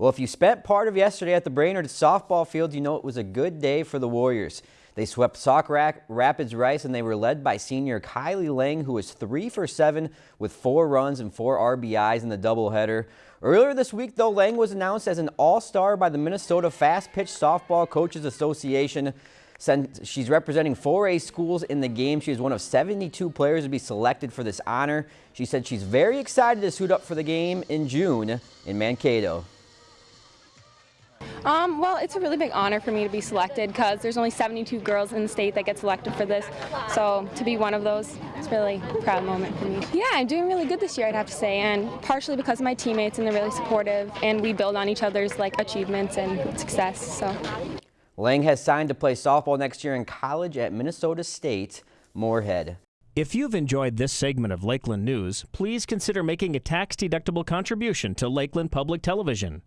Well, if you spent part of yesterday at the Brainerd softball field, you know it was a good day for the Warriors. They swept Sauk Rapids Rice and they were led by senior Kylie Lang, who was three for seven with four runs and four RBIs in the doubleheader. Earlier this week, though, Lang was announced as an all-star by the Minnesota Fast Pitch Softball Coaches Association. Since she's representing 4A schools in the game, she is one of 72 players to be selected for this honor. She said she's very excited to suit up for the game in June in Mankato. Um, well, it's a really big honor for me to be selected because there's only 72 girls in the state that get selected for this. So to be one of those, it's really a proud moment for me. Yeah, I'm doing really good this year, I'd have to say, and partially because of my teammates and they're really supportive, and we build on each other's like achievements and success. So. Lang has signed to play softball next year in college at Minnesota State Moorhead. If you've enjoyed this segment of Lakeland News, please consider making a tax-deductible contribution to Lakeland Public Television.